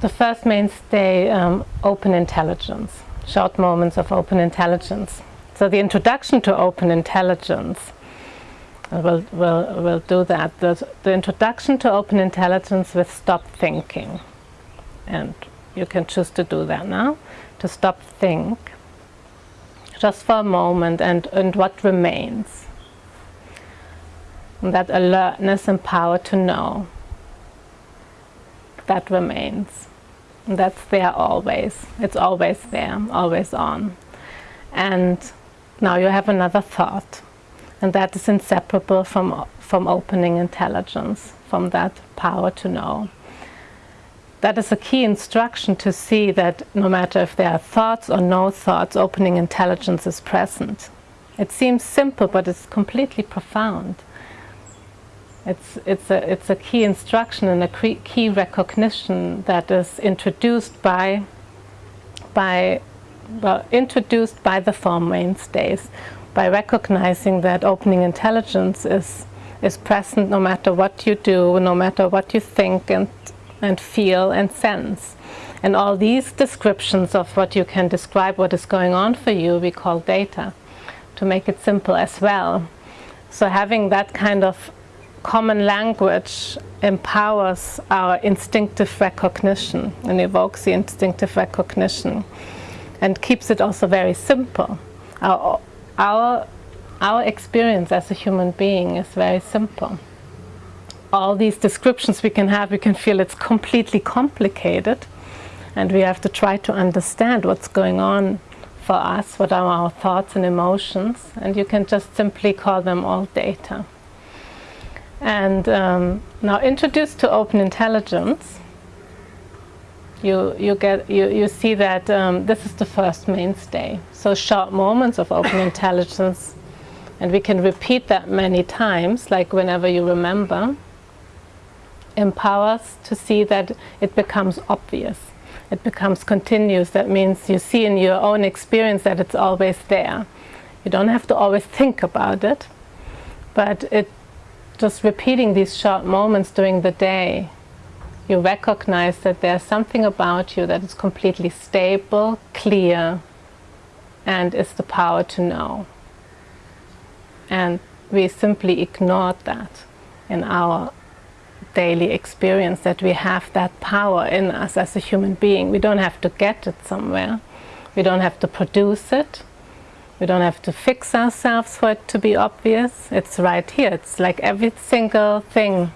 the first mainstay, um, open intelligence, short moments of open intelligence. So the introduction to open intelligence, we'll, we'll, we'll do that. The, the introduction to open intelligence with stop thinking. And you can choose to do that now, to stop think, just for a moment, and, and what remains. And that alertness and power to know that remains. And that's there always. It's always there, always on. And now you have another thought. And that is inseparable from, from opening intelligence, from that power to know. That is a key instruction to see that no matter if there are thoughts or no thoughts, opening intelligence is present. It seems simple, but it's completely profound. It's, it's, a, it's a key instruction and a key recognition that is introduced by, by, well, introduced by the Four Mainstays, by recognizing that opening intelligence is, is present no matter what you do, no matter what you think and, and feel and sense. And all these descriptions of what you can describe what is going on for you, we call data, to make it simple as well. So having that kind of common language empowers our instinctive recognition and evokes the instinctive recognition and keeps it also very simple. Our, our, our experience as a human being is very simple. All these descriptions we can have, we can feel it's completely complicated and we have to try to understand what's going on for us, what are our thoughts and emotions, and you can just simply call them all data. And um, now introduced to open intelligence, you, you, get, you, you see that um, this is the first mainstay. So short moments of open intelligence, and we can repeat that many times, like whenever you remember, empowers to see that it becomes obvious. It becomes continuous. That means you see in your own experience that it's always there. You don't have to always think about it, but it just repeating these short moments during the day, you recognize that there's something about you that is completely stable, clear, and is the power to know. And we simply ignored that in our daily experience, that we have that power in us as a human being. We don't have to get it somewhere. We don't have to produce it. We don't have to fix ourselves for it to be obvious. It's right here. It's like every single thing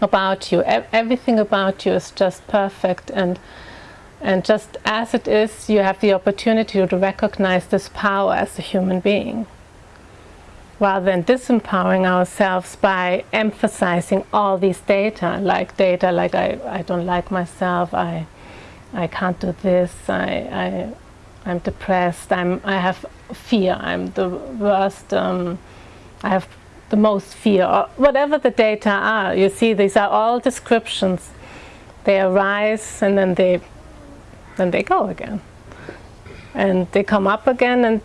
about you. Everything about you is just perfect and and just as it is, you have the opportunity to recognize this power as a human being. Rather than disempowering ourselves by emphasizing all these data, like data like I, I don't like myself, I, I can't do this, I, I, I'm depressed, I'm, I have fear, I'm the worst, um, I have the most fear, or whatever the data are. You see, these are all descriptions. They arise and then they, then they go again. And they come up again and,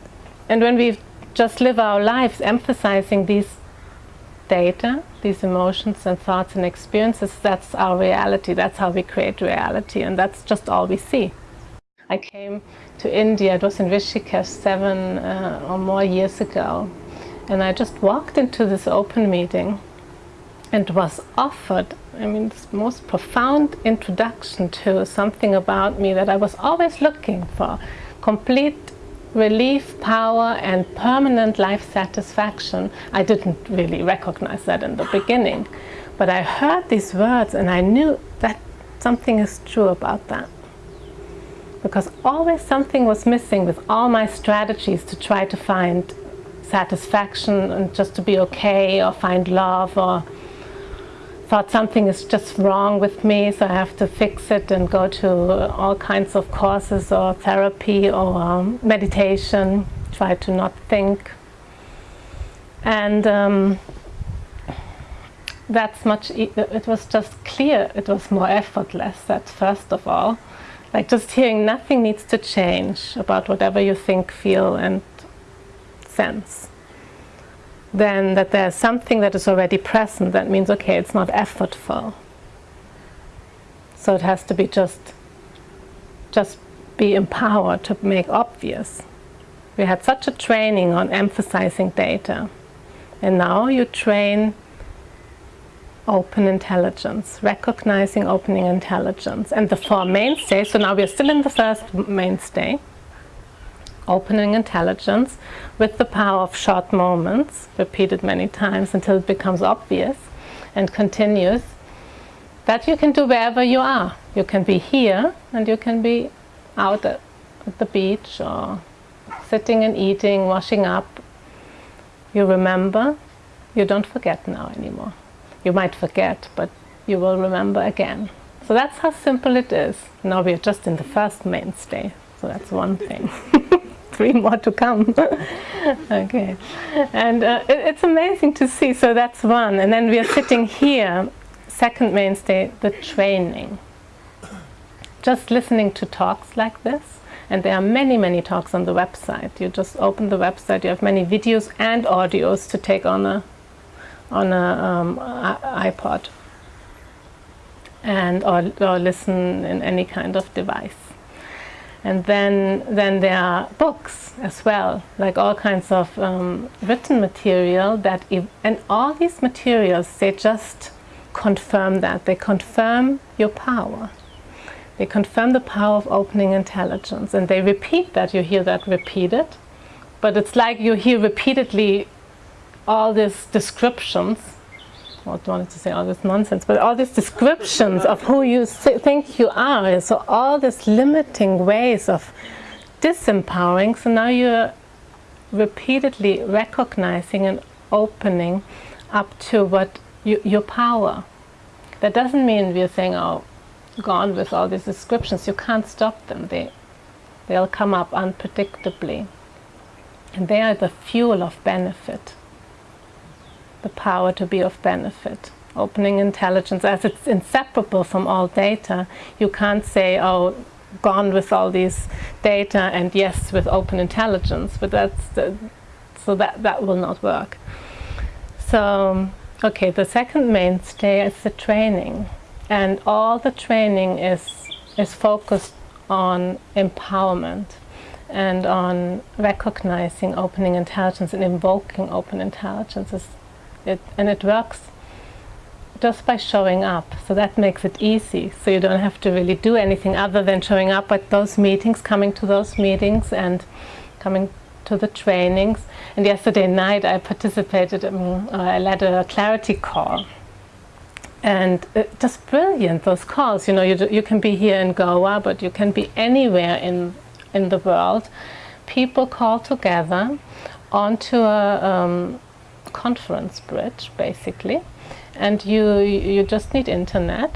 and when we just live our lives emphasizing these data, these emotions and thoughts and experiences, that's our reality, that's how we create reality and that's just all we see. I came to India, it was in Rishikesh seven uh, or more years ago. And I just walked into this open meeting and was offered, I mean, this most profound introduction to something about me that I was always looking for. Complete relief, power and permanent life satisfaction. I didn't really recognize that in the beginning. But I heard these words and I knew that something is true about that because always something was missing with all my strategies to try to find satisfaction and just to be okay or find love or thought something is just wrong with me so I have to fix it and go to all kinds of courses or therapy or um, meditation, try to not think. And um, that's much, e it was just clear, it was more effortless, that first of all. Like just hearing nothing needs to change about whatever you think, feel and sense. Then that there's something that is already present that means, okay, it's not effortful. So it has to be just, just be empowered to make obvious. We had such a training on emphasizing data. And now you train open intelligence, recognizing opening intelligence. And the four mainstays, so now we're still in the first mainstay, opening intelligence with the power of short moments, repeated many times until it becomes obvious and continues, that you can do wherever you are. You can be here and you can be out at the beach or sitting and eating, washing up. You remember, you don't forget now anymore. You might forget, but you will remember again. So that's how simple it is. Now we are just in the first mainstay, so that's one thing. Three more to come. okay, and uh, it, it's amazing to see. So that's one, and then we are sitting here. Second mainstay, the training. Just listening to talks like this, and there are many, many talks on the website. You just open the website, you have many videos and audios to take on a on a um, iPod and or, or listen in any kind of device. And then, then there are books as well, like all kinds of um, written material that, and all these materials, they just confirm that. They confirm your power. They confirm the power of opening intelligence. And they repeat that, you hear that repeated. But it's like you hear repeatedly all these descriptions I wanted to say all this nonsense, but all these descriptions of who you think you are, so all these limiting ways of disempowering, so now you're repeatedly recognizing and opening up to what you, your power. That doesn't mean we're saying, oh, gone with all these descriptions. You can't stop them. They, they'll come up unpredictably. And they are the fuel of benefit the power to be of benefit. Opening intelligence, as it's inseparable from all data, you can't say, oh, gone with all these data and yes with open intelligence, but that's the, so that, that will not work. So, okay, the second mainstay is the training. And all the training is, is focused on empowerment and on recognizing opening intelligence and invoking open intelligence it, and it works just by showing up. So that makes it easy. So you don't have to really do anything other than showing up at those meetings, coming to those meetings and coming to the trainings. And yesterday night I participated, um, I led a clarity call. And uh, just brilliant, those calls. You know, you, you can be here in Goa, but you can be anywhere in, in the world. People call together onto a, um, conference bridge basically. And you you just need internet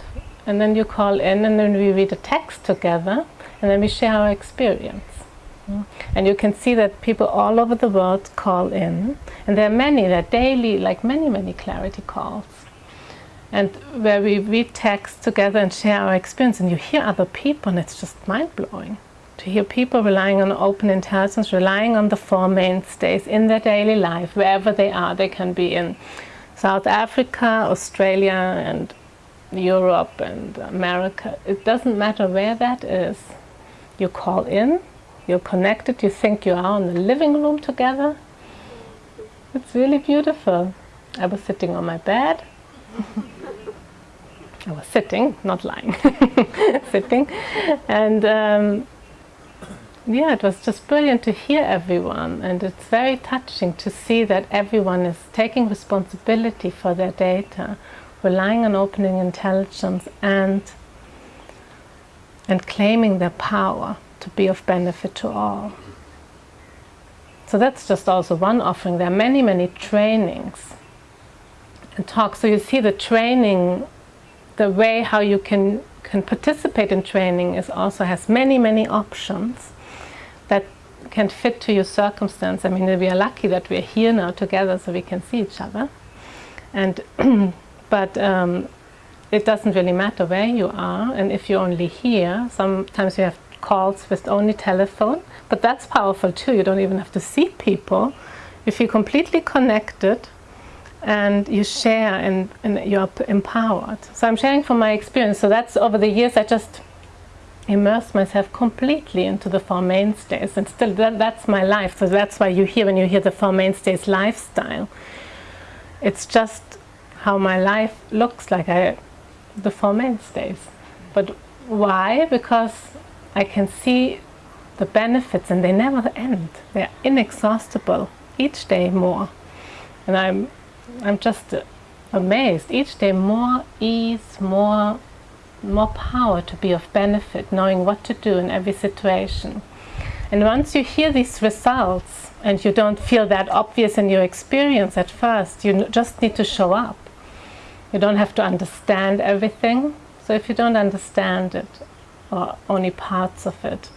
and then you call in and then we read a text together and then we share our experience. And you can see that people all over the world call in and there are many there are daily like many many clarity calls. And where we read text together and share our experience and you hear other people and it's just mind-blowing to hear people relying on open intelligence, relying on the four mainstays in their daily life, wherever they are. They can be in South Africa, Australia, and Europe and America. It doesn't matter where that is. You call in, you're connected, you think you are in the living room together. It's really beautiful. I was sitting on my bed. I was sitting, not lying, sitting. And um, yeah, it was just brilliant to hear everyone and it's very touching to see that everyone is taking responsibility for their data, relying on opening intelligence and and claiming their power to be of benefit to all. So that's just also one offering. There are many, many trainings and talks. So you see the training, the way how you can, can participate in training is also has many, many options can fit to your circumstance. I mean, we are lucky that we're here now together so we can see each other. And but um, it doesn't really matter where you are and if you're only here. Sometimes you have calls with only telephone, but that's powerful too. You don't even have to see people. If You feel completely connected and you share and, and you're empowered. So I'm sharing from my experience. So that's over the years I just immersed myself completely into the Four Mainstays and still that, that's my life. So that's why you hear when you hear the Four Mainstays lifestyle. It's just how my life looks like I, the Four Mainstays. But why? Because I can see the benefits and they never end. They're inexhaustible, each day more. And I'm, I'm just amazed. Each day more ease, more, more power to be of benefit, knowing what to do in every situation. And once you hear these results and you don't feel that obvious in your experience at first, you just need to show up. You don't have to understand everything. So if you don't understand it, or only parts of it,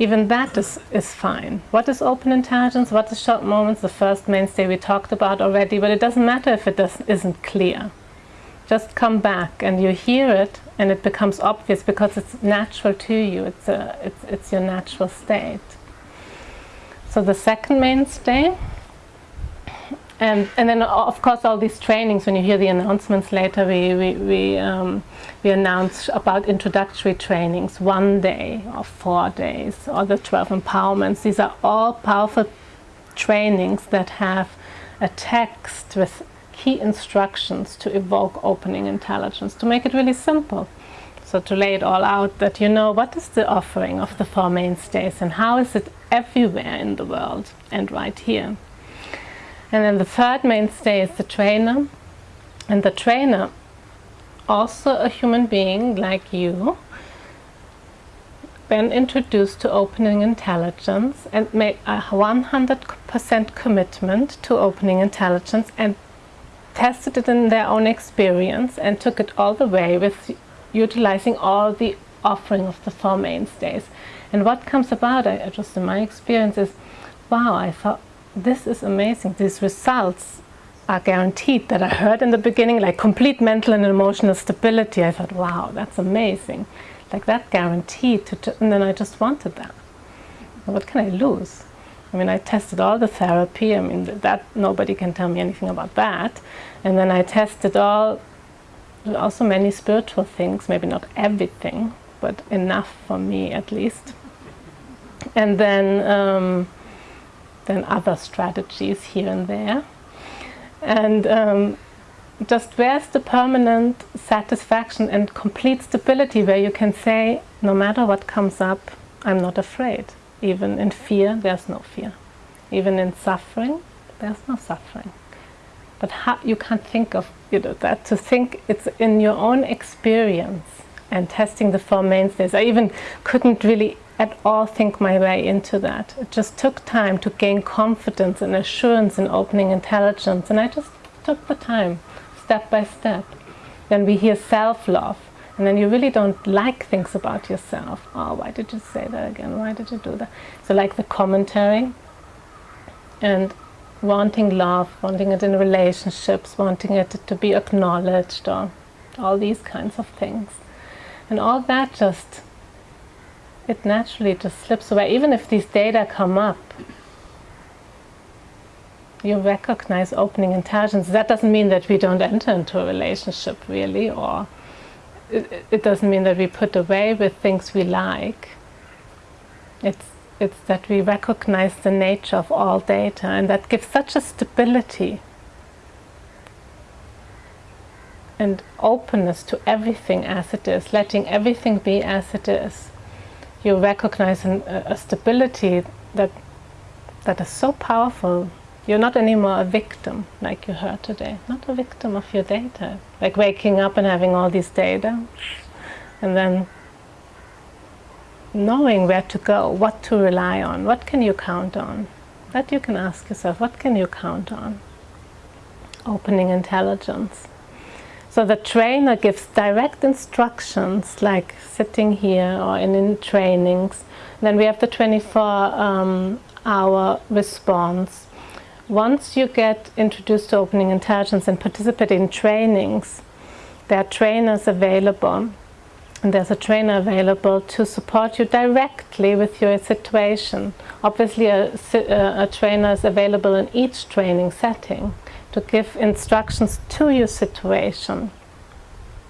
even that is, is fine. What is open intelligence? What is short moments? The first mainstay we talked about already, but it doesn't matter if it does, isn't clear. Just come back and you hear it and it becomes obvious because it's natural to you. It's, a, it's, it's your natural state. So the second mainstay and, and then of course all these trainings, when you hear the announcements later, we, we, we, um, we announce about introductory trainings, one day or four days, or the 12 empowerments. These are all powerful trainings that have a text with key instructions to evoke opening intelligence, to make it really simple. So to lay it all out that you know what is the offering of the Four Mainstays and how is it everywhere in the world and right here. And then the third mainstay is the trainer. And the trainer, also a human being like you, been introduced to opening intelligence and made a 100% commitment to opening intelligence and tested it in their own experience and took it all the way with utilizing all the offering of the four mainstays. And what comes about, I, just in my experience, is wow, I thought this is amazing. These results are guaranteed that I heard in the beginning, like complete mental and emotional stability. I thought, wow, that's amazing. Like that guaranteed, to and then I just wanted that. What can I lose? I mean, I tested all the therapy. I mean, that nobody can tell me anything about that. And then I tested all, also many spiritual things, maybe not everything, but enough for me at least. And then um, than other strategies here and there. And um, just where's the permanent satisfaction and complete stability where you can say, no matter what comes up, I'm not afraid. Even in fear, there's no fear. Even in suffering, there's no suffering. But how, you can't think of you know, that. To think it's in your own experience and testing the Four Mainstays. I even couldn't really at all think my way into that. It just took time to gain confidence and assurance in opening intelligence and I just took the time, step by step. Then we hear self-love and then you really don't like things about yourself. Oh, why did you say that again? Why did you do that? So like the commentary and wanting love, wanting it in relationships, wanting it to be acknowledged or all these kinds of things. And all that just it naturally just slips away. Even if these data come up, you recognize opening intelligence. That doesn't mean that we don't enter into a relationship really, or it, it doesn't mean that we put away with things we like. It's, it's that we recognize the nature of all data and that gives such a stability and openness to everything as it is, letting everything be as it is you recognize an, a stability that that is so powerful. You're not anymore a victim, like you heard today. Not a victim of your data. Like waking up and having all these data, and then knowing where to go, what to rely on, what can you count on. That you can ask yourself, what can you count on? Opening intelligence. So the trainer gives direct instructions like sitting here or in, in trainings. Then we have the 24 um, hour response. Once you get introduced to opening intelligence and participate in trainings, there are trainers available and there's a trainer available to support you directly with your situation. Obviously a, a, uh, a trainer is available in each training setting to give instructions to your situation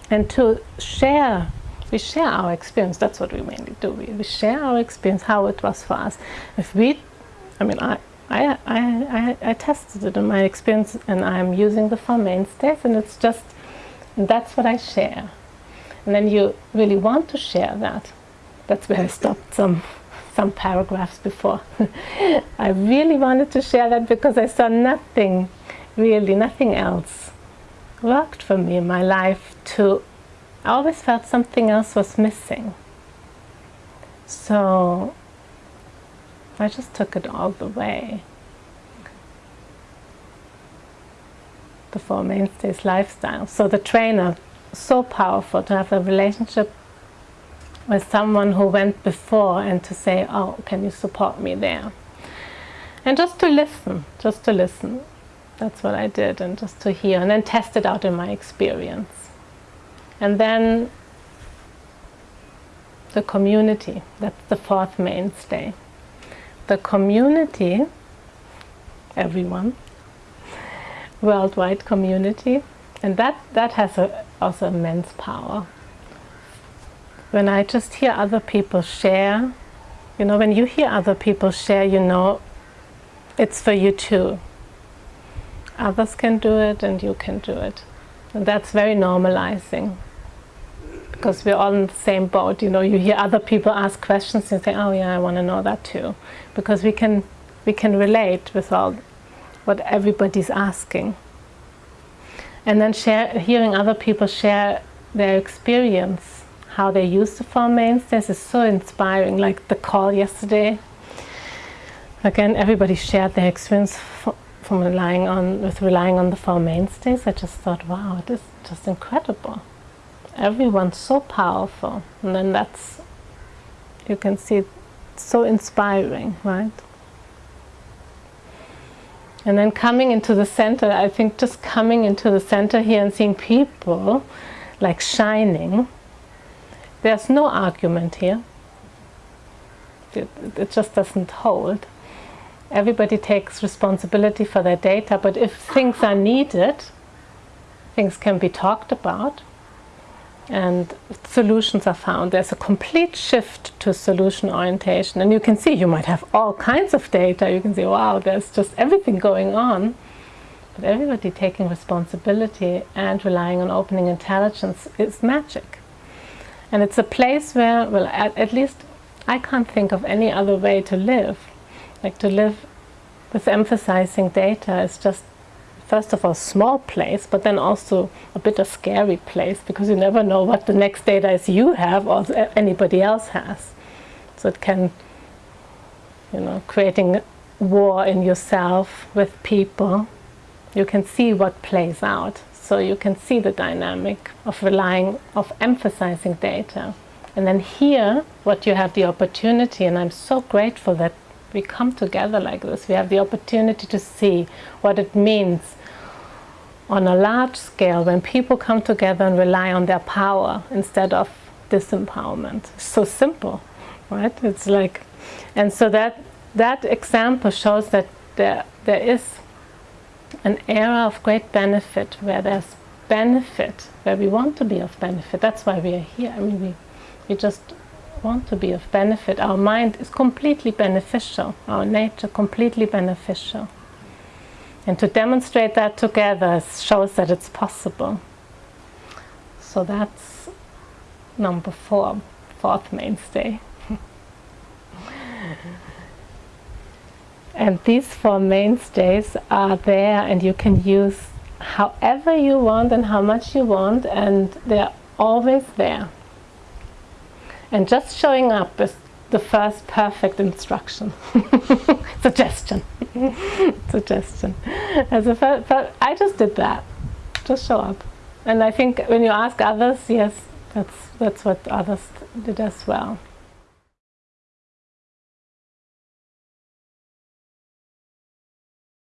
and to share. We share our experience. That's what we mainly do. We, we share our experience how it was for us. If we I mean I I, I, I, I tested it in my experience and I'm using the four mainstays and it's just that's what I share. And then you really want to share that. That's where I stopped some some paragraphs before. I really wanted to share that because I saw nothing really nothing else worked for me in my life to I always felt something else was missing. So I just took it all the way. The Four Mainstays lifestyle. So the trainer, so powerful to have a relationship with someone who went before and to say, oh, can you support me there? And just to listen, just to listen. That's what I did, and just to hear, and then test it out in my experience. And then the community, that's the fourth mainstay the community, everyone, worldwide community, and that, that has a, also immense power. When I just hear other people share, you know, when you hear other people share, you know, it's for you too. Others can do it and you can do it. And that's very normalizing because we're all in the same boat. You know, you hear other people ask questions and say, oh yeah, I want to know that too. Because we can, we can relate with all what everybody's asking. And then share, hearing other people share their experience, how they use the Four Mainstays is so inspiring. Like the call yesterday, again, everybody shared their experience from relying on, with relying on the Four Mainstays. I just thought, wow, it is just incredible everyone's so powerful and then that's you can see so inspiring right? And then coming into the center I think just coming into the center here and seeing people like shining there's no argument here. It, it just doesn't hold. Everybody takes responsibility for their data but if things are needed things can be talked about and solutions are found. There's a complete shift to solution orientation and you can see you might have all kinds of data. You can see, wow, there's just everything going on. But everybody taking responsibility and relying on opening intelligence is magic. And it's a place where, well, at, at least I can't think of any other way to live. Like to live with emphasizing data is just first of all small place, but then also a bit a scary place because you never know what the next data is you have or anybody else has. So it can, you know, creating war in yourself with people. You can see what plays out. So you can see the dynamic of relying, of emphasizing data. And then here, what you have the opportunity, and I'm so grateful that we come together like this. We have the opportunity to see what it means on a large scale when people come together and rely on their power instead of disempowerment. So simple, right? It's like, and so that that example shows that there there is an era of great benefit where there's benefit, where we want to be of benefit. That's why we are here. I mean, we we just want to be of benefit. Our mind is completely beneficial. Our nature completely beneficial. And to demonstrate that together shows that it's possible. So that's number four, fourth mainstay. and these four mainstays are there and you can use however you want and how much you want and they're always there. And just showing up is the first perfect instruction, suggestion, suggestion. As I just did that, just show up. And I think when you ask others, yes, that's, that's what others did as well.